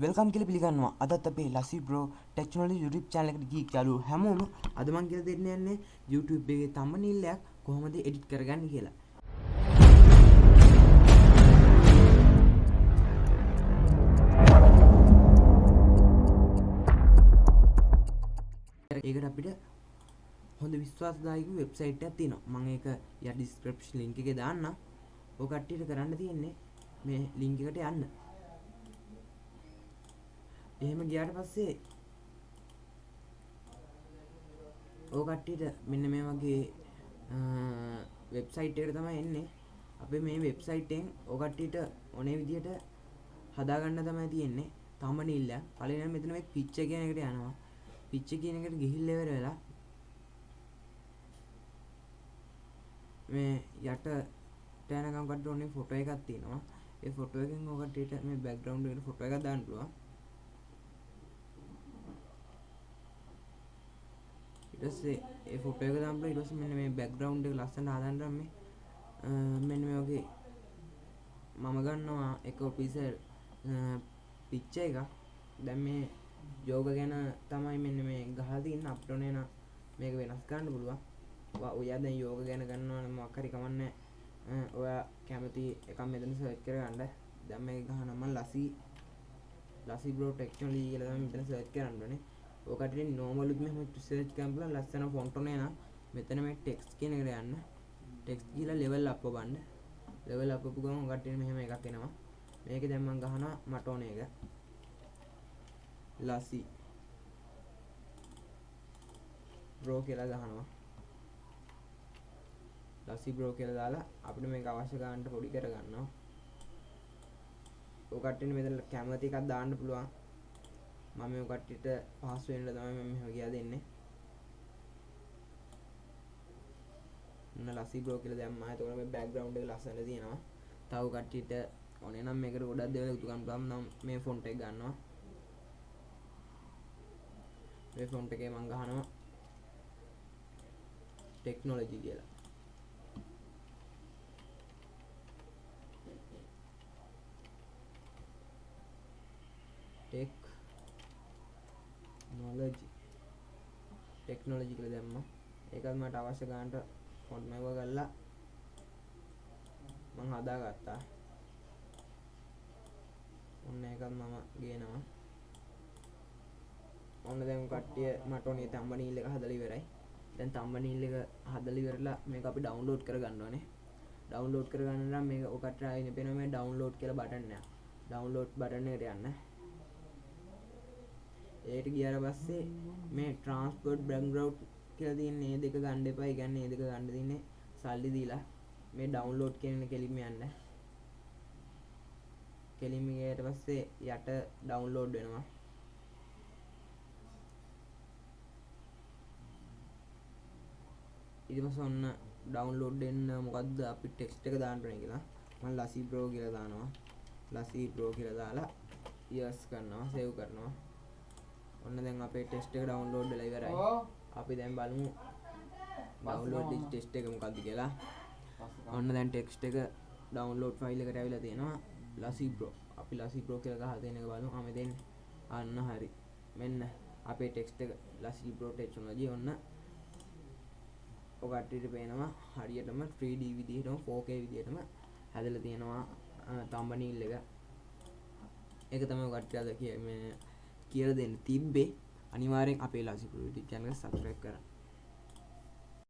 Welcome කියල පිළිගන්නවා. අදත් අපේ ලසි බ්‍රෝ ටෙක්නොලි යුටප් චාලකට ගී යාලු හැමෝම අදමන් කියල දෙන්න යන්නේ YouTube එකේ තම්ම නිල්ලයක් කොහොමද එඩිට් කරගන්න කියලා. ඒකට අපිට හොඳ විශ්වාසදායක වෙබ්සයිට් ඇති න මං ඒක ය ඩිස්ක්‍රප්ෂ ලිංක එක දාන්න ඕකට්ටියට කරන්න තියෙන්නේ මේ ලිංකට යන්න. එහෙම ගියාට පස්සේ ඕකට්ටියට මෙන්න මේ වගේ වෙබ්සයිට් එකට තමයි එන්නේ. අපේ මේ වෙබ්සයිට්ෙන් ඕකට්ටිට ඕනේ විදිහට හදාගන්න තමයි තියෙන්නේ. තම නිල්ල පලන මෙතන පිච්ච කියන එකට යනවා. පිච්ච කියන එකට ගිහිල්ලෙවර වෙලා මේ යට තෑනකම්කට ඕනේ ෆොටෝ එකක් තියෙනවා. ඒ ෆොටෝ එකෙන් ඕකටට මේ බැක්ග්‍රවන්් එකට ෆොටෝ එකක් දාන්න පුළුවන්. ඊටස්සේ ඒ ෆොටෝ එක දාන්න පුළුවන්. ඊට පස්සේ මෙන්න මේ බැක්ග්‍රවුන්ඩ් එක ලස්සනට හදන්න මේ මෙන්න මේ වගේ මම ගන්නවා එක පිස පිච්ච එක දැන් මේ යෝග ගැන තමයි මෙන්න මේ ගහලා තියෙන අපිට ඕනේ නම් මේක වෙනස් කරන්න පුළුවන්. ඔයා දැන් යෝග ගැන ගන්නවා නම් මොකක් හරි කමන්නේ ඔයා කැමති එකක් මෙතන සර්ච් කරගන්න. දැන් මේක ගහනවා මම ලසි ලසි බ්‍රෝ ටෙක්නොලොජි කියලා තමයි මෙතන සර්ච් කරන්න ඕනේ. ඔකට නෝමලුත් මෙහම සර්ච් කරන්න පුළුවන්. ලස්සන ෆොන්ට් ඕනේ නම් මෙතන මේ ටෙක්ස්ට් කියන එකට යන්න. ටෙක්ස්ට් කියලා ලෙවල් අප් ගන්න ලෙවල් අප් අපු ගමන් ඔකට මෙහෙම එකක් එනවා. මේක දැන් මම ගහනවා මට ඕන එක. ලසි බ්‍රෝ කියලා ගහනවා. ලසි බ්‍රෝ කියලා දාලා අපිට මේක අවශ්‍ය ගන්නට පොඩි කරගන්නවා ඔකට්ටින මෙතන කැමති එකක් දාන්න පුළුවන්. මම මේ කට්ටියට පහසු වෙන්න තමයි මම මෙහෙම ගියා දෙන්නේ. ඔන්න ලසි බ්‍රෝ කියලා දැම්මා. එතකොට මේ බෑග්ග්‍රවුන්ඩ් එක ලස්සන තියෙනවා. තව කට්ටියට ඕනේ නම් මේකට ගොඩක් දේවල් එකතු කරන්න පුළුවන් නම් මේ ෆොන්ට් එක ගන්නවා. මේ ෆොන්ට් එකේ මම ගහනවා ටෙක්නොලොජි කියලා. ටෙක් නොලජි ටෙක්නොලජි කළ දැම්ම. ඒකත් මට අවශ්‍ය ගාන්ට ෆොන්ට් මැව කල්ලා මං හදා ගත්තා ඔන්න එකත් මම ගේනවා. ඔන්න දැම් කට්ටිය මටනේ තම්බනීල්ල එක හදලි වෙරයි දැන් තම්බනීල්ල එක හදලි වෙරලා මේ අපි ඩවන්ලෝඩ් කර ගන්නවනේ ඩවන්ලෝඩ් කරගන්න මේ ඔකට අයින පෙන මේ ඩවන්ලෝඩ් කර බටන්න ඩවන්ලෝඩ් බටනයට යන්න. ඒට ගියර පස්සේ මේ ට්‍රන්ස්පෝට් බ්‍රංගරව් කියල තින්නේ දෙක ගණ්ඩ එපයි ගන්න ඒ දෙක ගණඩ තින්නේ සල්ලි දීලා. මේ ඩවන්ලෝඩ් කියන කෙලිම යන්න. කෙලිමිගේට පස්සේ යට ඩවන්ලෝඩ් වෙනවා. ඉතිපස ඔන්න ඩවන්ලෝඩ් එන්න මොකක්ද අපි ටෙක්ස්ට එක දාන්නටන කියලා. මල් ලසි බ්‍රෝ කියල දානවා. ලසි බ්‍රෝ කියල දාලා යස් කරනවා සෙව් කරනවා. ඔන්න දැන් අපේ ටෙස්ට එක ඩවන්ලෝඩ් ලයිවරයි අපි දැන් බලමු. ඩවන්ලෝඩ් ටෙස්ට එක මොකක්ද කියලා. ඔන්න දැන් ටෙක්ස්ට එක ඩවන්ලෝඩ් ෆයිල් එකට ඇවිලා තියෙනවා. ලසි බ්‍රෝ අපි ලසි බ්‍රෝ කියලා ගහ දෙන එක බලමු. අම දෙන්න. අන්න හරි. මෙන්න අපේ ටෙක්ස්ට එක ලසි බ්‍රෝ ටෙක්නොලොජි ඔන්න ඔකටට පේනවා හරියටම 3D විදිහටම 4K විදිහටම හැදලා තියෙනවා. තම්බනීල් එක. ඒක තමයි ඔකට අද කිය කියලා දෙන්න තිබ්බේ අනිවාර්යෙන් අපේ ලසි ප්‍රවිටි channel එක subscribe කරන්න.